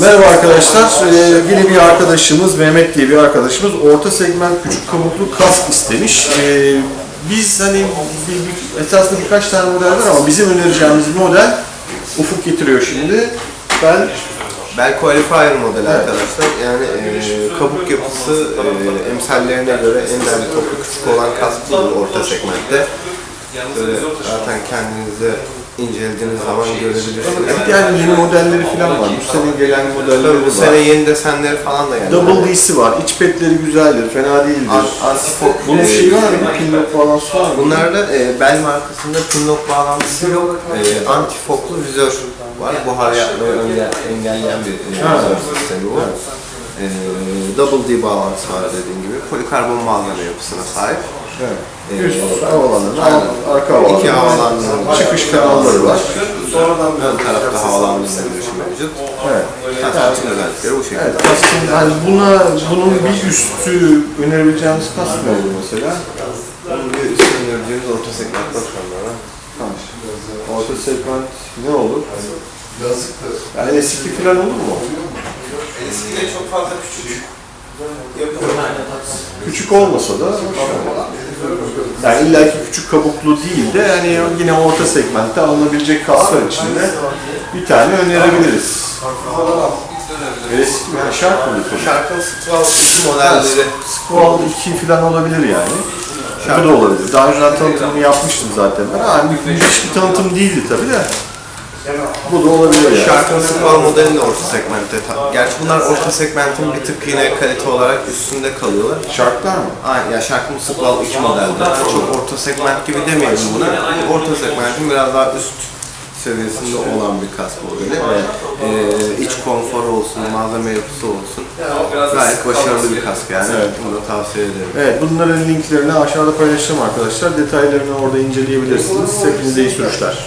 Merhaba arkadaşlar. Ee, yine bir arkadaşımız, Mehmet diye bir arkadaşımız orta segment küçük kabuklu kask istemiş. Ee, biz hani bir, bir, esasında birkaç tane model var ama bizim önereceğimiz model Ufuk getiriyor şimdi. Ben Bel Qualifier modeli arkadaşlar. Yani e, kabuk yapısı e, emsallerine göre en derli toplu küçük olan kask budur orta segmentte. Böyle zaten kendinize incelediğiniz zaman görebilirsiniz. yani yeni modelleri falan var. Bu sene gelen modelleri Bu var. sene yeni desenleri falan da geldi. Double D'si var. İç petleri güzeldir, fena değildir. An- Antifok. Bunun e, şeyi var mı? Pinlock bağlantısı var mı? Bunlarda e, bel markasında pinlock bağlantısı yok. E, antifoklu vizör var. Buhar yapmayı önle- engelleyen bir e, Ha. vizör sistemi bu. E, double D bağlantısı var dediğim gibi. Polikarbon bağlama yapısına sahip. Evet. E, Üst havalandırma, Aynen. arka havalandırma. İki havalandırma. Çıkış kanalları var. Ön tarafta havalandırma girişi mevcut. Evet. Tasarrufun özellikleri bu şekilde. Evet, kaskın, yani buna, bunun bir üstü önerebileceğimiz kask ne olur mesela? Bunun bir üstüne önereceğimiz orta segment bakımları. Tamam. Orta segment ne olur? Yani eski falan olur mu? Eskiyle çok fazla küçük. Küçük olmasa da yani illa ki küçük kabuklu değil de yani yine orta segmentte alınabilecek kasklar içinde bir tane önerebiliriz. Eski yani şark mı? Şarkın Skral 2 modelleri. Squall 2 falan olabilir yani. Bu da olabilir. Daha önceden tanıtımını yapmıştım zaten ben. Ha, müthiş bir tanıtım değildi tabii de. Bu da olabilir yani. Şarkın Skral modeli de orta segmentte. Gerçi bunlar orta segmentin bir tık yine kalite olarak üstünde kalıyorlar. Şarklar mı? Aynen ya Shark'ın Skral 2 modelde. Çok orta segment gibi demeyelim buna. Orta segmentin biraz daha üst seviyesinde olan bir kask modeli. Ee, iç konforu olsun, malzeme yapısı olsun. Gayet başarılı bir kask yani. Evet. Bunu da tavsiye ederim. Evet bunların linklerini aşağıda paylaşacağım arkadaşlar. Detaylarını orada inceleyebilirsiniz. Hepinize iyi sürüşler.